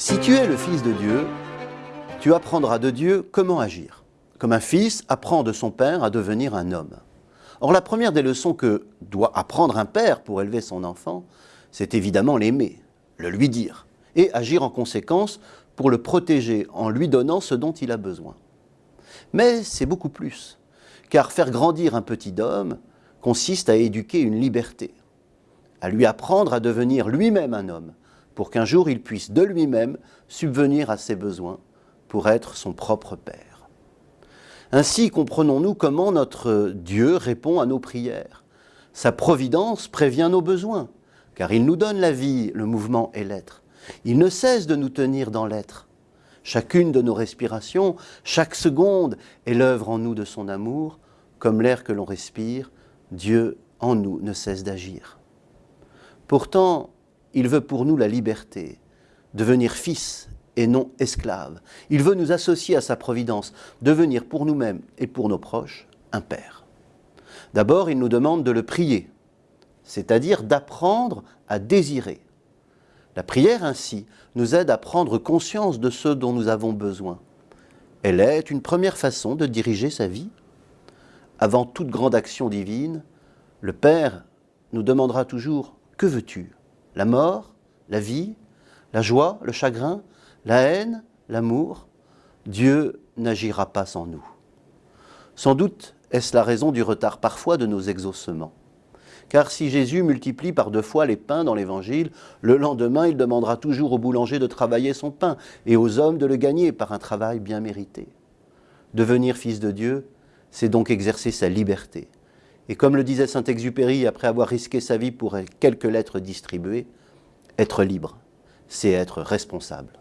tu es le Fils de Dieu, tu apprendras de Dieu comment agir. Comme un fils apprend de son père à devenir un homme. Or, la première des leçons que doit apprendre un père pour élever son enfant, c'est évidemment l'aimer, le lui dire, et agir en conséquence pour le protéger en lui donnant ce dont il a besoin. Mais c'est beaucoup plus, car faire grandir un petit homme consiste à éduquer une liberté, à lui apprendre à devenir lui-même un homme, pour qu'un jour il puisse de lui-même subvenir à ses besoins pour être son propre Père. Ainsi comprenons-nous comment notre Dieu répond à nos prières. Sa providence prévient nos besoins, car il nous donne la vie, le mouvement et l'être. Il ne cesse de nous tenir dans l'être. Chacune de nos respirations, chaque seconde est l'œuvre en nous de son amour, comme l'air que l'on respire, Dieu en nous ne cesse d'agir. Pourtant, il veut pour nous la liberté, devenir fils et non esclave. Il veut nous associer à sa providence, devenir pour nous-mêmes et pour nos proches un Père. D'abord, il nous demande de le prier, c'est-à-dire d'apprendre à désirer. La prière ainsi nous aide à prendre conscience de ce dont nous avons besoin. Elle est une première façon de diriger sa vie. Avant toute grande action divine, le Père nous demandera toujours ⁇ Que veux-tu ?⁇ la mort, la vie, la joie, le chagrin, la haine, l'amour, Dieu n'agira pas sans nous. Sans doute est-ce la raison du retard parfois de nos exaucements. Car si Jésus multiplie par deux fois les pains dans l'Évangile, le lendemain il demandera toujours au boulanger de travailler son pain et aux hommes de le gagner par un travail bien mérité. Devenir fils de Dieu, c'est donc exercer sa liberté, et comme le disait Saint-Exupéry après avoir risqué sa vie pour quelques lettres distribuées, être libre, c'est être responsable.